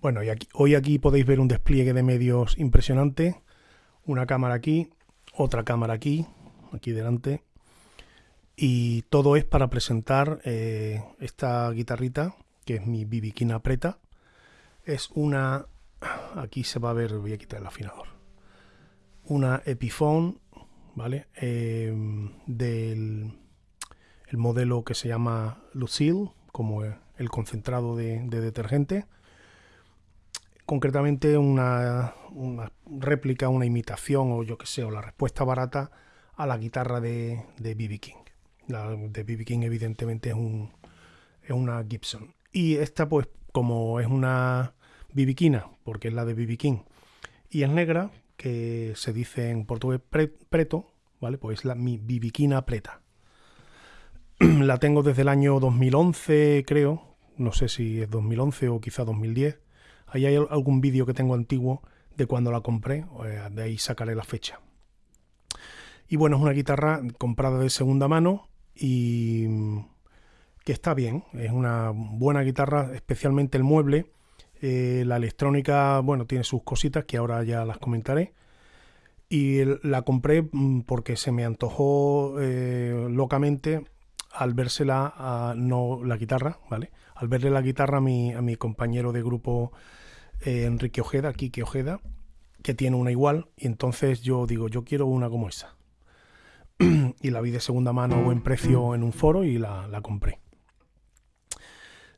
Bueno, y aquí, hoy aquí podéis ver un despliegue de medios impresionante. Una cámara aquí, otra cámara aquí, aquí delante. Y todo es para presentar eh, esta guitarrita, que es mi Bibiquina Preta. Es una... Aquí se va a ver, voy a quitar el afinador. Una Epiphone, ¿vale? Eh, del el modelo que se llama Lucille, como el concentrado de, detergente. Concretamente una, réplica, una imitación o yo que sé, o la respuesta barata a la guitarra de B.B. King. La de B.B. King evidentemente es, un, es una Gibson. Y esta pues como es una bibiquina, porque es la de. King, y es negra, que se dice en portugués preto, ¿vale? Pues la mi bibiquina preta. la tengo desde el año 2011, creo. No sé si es 2011 o quizá 2010. Ahí hay algún vídeo que tengo antiguo de cuando la compré, de ahí sacaré la fecha. Y bueno, es una guitarra comprada de segunda mano y mm, que está bien, es una buena guitarra, especialmente el mueble. Eh, la electrónica, bueno, tiene sus cositas que ahora ya las comentaré. Y la compré mm, porque se me antojó eh, locamente al vérsela a, no la guitarra, ¿vale? Al verle la guitarra a mi, a mi compañero de grupo eh, Enrique Ojeda, Kike Ojeda, que tiene una igual, y entonces yo digo, yo quiero una como esa. y la vi de segunda mano o en precio en un foro y la, compré.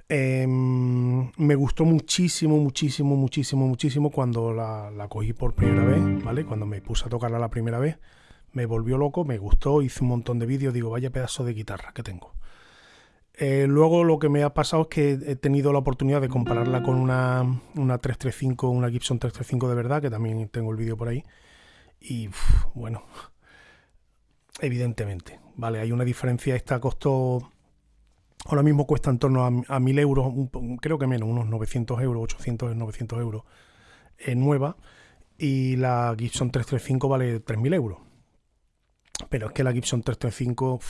Em, me gustó muchísimo, muchísimo, muchísimo, muchísimo cuando la, la, cogí por primera vez, ¿vale? Cuando me puse a tocarla la primera vez me volvió loco, me gustó, hice un montón de vídeos, digo, vaya pedazo de guitarra que tengo. Eh, luego lo que me ha pasado es que he tenido la oportunidad de compararla con una, una 335, una Gibson 335 de verdad, que también tengo el vídeo por ahí. Y bueno, evidentemente, vale, hay una diferencia. Esta costó, ahora mismo cuesta en torno a, 1000 euros, creo que menos, unos 900 euros, 800, 900 euros, eh, nueva. Y la Gibson 335 vale 3000 euros. Pero es que la Gibson 335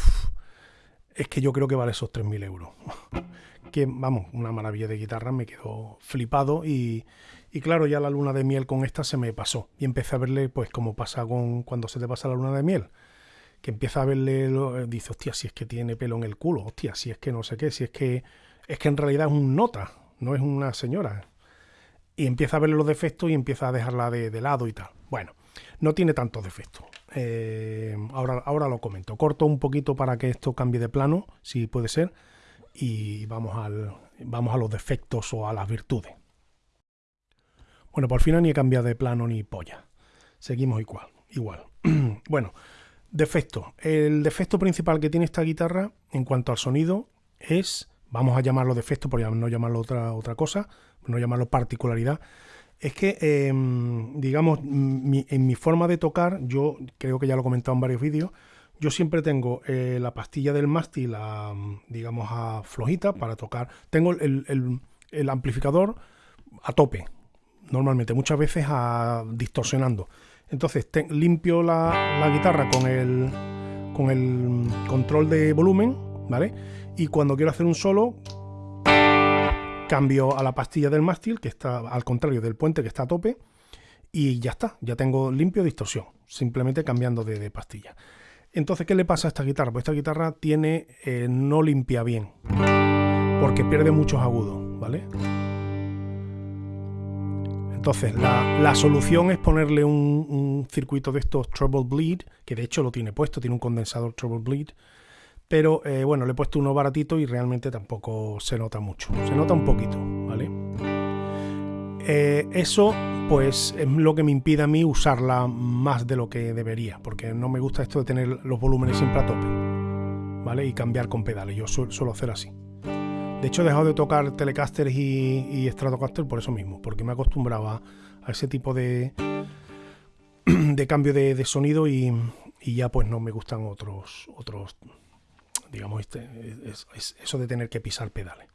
es que yo creo que vale esos 3.000 euros. que vamos, una maravilla de guitarra, me quedó flipado y, claro, ya la luna de miel con esta se me pasó. Y empecé a verle, pues como pasa con cuando se te pasa la luna de miel, que empieza a verle, lo, dice, hostia, si es que tiene pelo en el culo, hostia, si es que no sé qué, si es que es que en realidad es un nota, no es una señora. Y empieza a verle los defectos y empieza a dejarla de, de lado y tal. Bueno, no tiene tantos defectos. Eh, ahora, ahora lo comento. Corto un poquito para que esto cambie de plano, si puede ser, y vamos, al, vamos a los defectos o a las virtudes. Bueno, por fin ni he cambiado de plano ni polla. Seguimos igual. igual. bueno, defecto. El defecto principal que tiene esta guitarra en cuanto al sonido es, vamos a llamarlo defecto por no llamarlo otra, otra cosa, no llamarlo particularidad, es que, em, digamos, en mi forma de tocar, yo creo que ya lo he comentado en varios vídeos, yo siempre tengo eh, la pastilla del mástil, a, digamos, a flojita para tocar. Tengo el, amplificador a tope, normalmente, muchas veces a distorsionando. Entonces limpio la, la, guitarra con el, con el control de volumen, ¿vale? Y cuando quiero hacer un solo, cambio a la pastilla del mástil, que está al contrario del puente que está a tope, y ya está, ya tengo limpio distorsión, simplemente cambiando de, pastilla. Entonces, ¿qué le pasa a esta guitarra? Pues esta guitarra tiene, eh, no limpia bien, porque pierde muchos agudos, ¿vale? Entonces, la, solución es ponerle un, un, circuito de estos Trouble Bleed, que de hecho lo tiene puesto, tiene un condensador Trouble Bleed, pero eh, bueno, le he puesto uno baratito y realmente tampoco se nota mucho. Se nota un poquito, ¿vale? Eh, eso pues es lo que me impide a mí usarla más de lo que debería, porque no me gusta esto de tener los volúmenes siempre a tope, ¿vale? Y cambiar con pedales, yo suelo hacer así. De hecho he dejado de tocar Telecaster y, y Stratocaster por eso mismo, porque me acostumbraba a ese tipo de, de cambio de, sonido y, y, ya pues no me gustan otros, otros digamos, este, es, eso de tener que pisar pedales.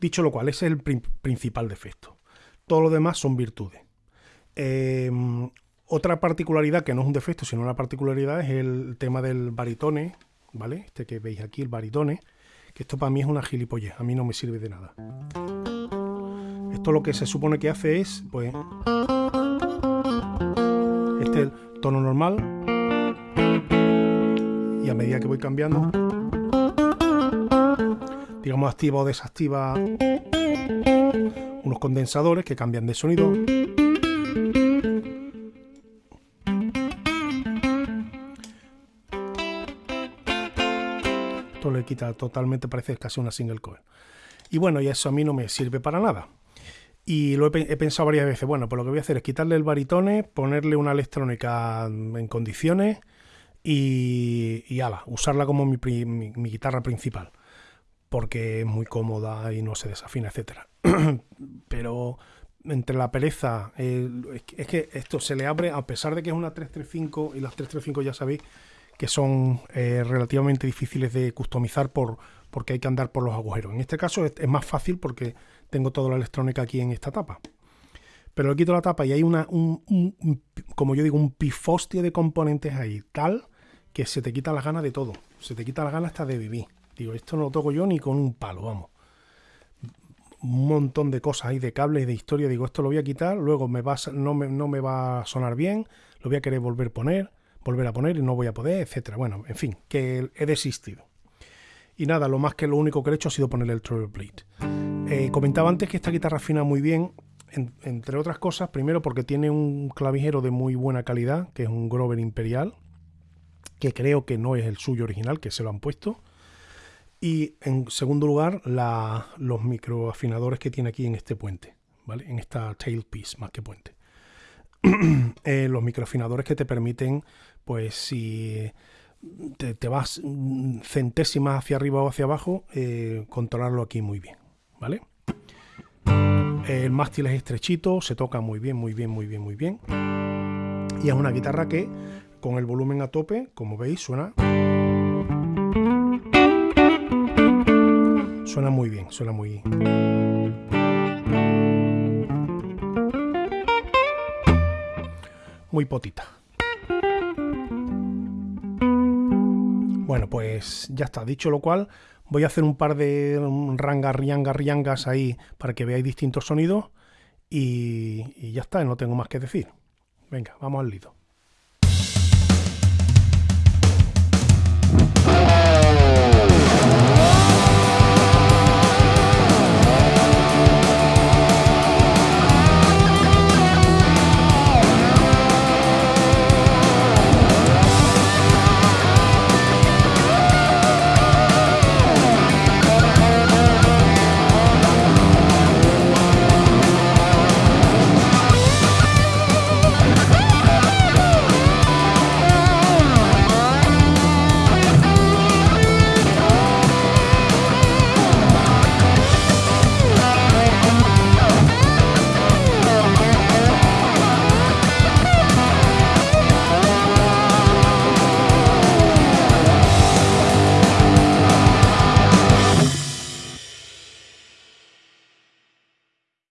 Dicho lo cual, ese es el principal defecto. Todo lo demás son virtudes. Em, otra particularidad, que no es un defecto, sino una particularidad, es el tema del baritone, ¿vale? Este que veis aquí, el baritone, que esto para mí es una gilipollez, a mí no me sirve de nada. Esto lo que se supone que hace es, pues, este es el tono normal a medida que voy cambiando, digamos, activa o desactiva unos condensadores que cambian de sonido. Esto le quita totalmente, parece casi una single coil. Y bueno, y eso a mí no me sirve para nada. Y lo he, pensado varias veces, bueno, pues lo que voy a hacer es quitarle el baritone, ponerle una electrónica en condiciones y, y ala, usarla como mi, guitarra principal, porque es muy cómoda y no se desafina, etcétera. Pero entre la pereza, es que esto se le abre, a pesar de que es una 335 y las 335 ya sabéis que son eh, relativamente difíciles de customizar por, porque hay que andar por los agujeros. En este caso es, más fácil porque tengo toda la electrónica aquí en esta tapa. Pero le quito la tapa y hay una, un, como yo digo, un pifostia de componentes ahí, tal que se te quita las ganas de todo. Se te quita las ganas hasta de vivir. Digo, esto no lo toco yo ni con un palo, vamos. Un montón de cosas ahí, de cables, de historia. Digo, esto lo voy a quitar, luego me va no, me, no me va a sonar bien, lo voy a querer volver a poner volver a poner y no voy a poder, etcétera. Bueno, en fin, que he desistido. Y nada, lo más que lo único que he hecho ha sido poner el treble plate. Eh, comentaba antes que esta guitarra afina muy bien, entre otras cosas, primero porque tiene un clavijero de muy buena calidad, que es un Grover Imperial, que creo que no es el suyo original, que se lo han puesto. Y en segundo lugar, los microafinadores que tiene aquí en este puente, ¿vale? En esta tailpiece, más que puente. Eh, los microafinadores que te permiten pues si te, vas centésimas hacia arriba o hacia abajo, eh, controlarlo aquí muy bien, ¿vale? El mástil es estrechito, se toca muy bien, muy bien, muy bien, muy bien. Y es una guitarra que con el volumen a tope, como veis, suena... Suena muy bien, suena muy... Muy potita. Bueno, pues ya está. Dicho lo cual, voy a hacer un par de rangas, riangas, riangas ahí para que veáis distintos sonidos y, y ya está, no tengo más que decir. Venga, vamos al lido.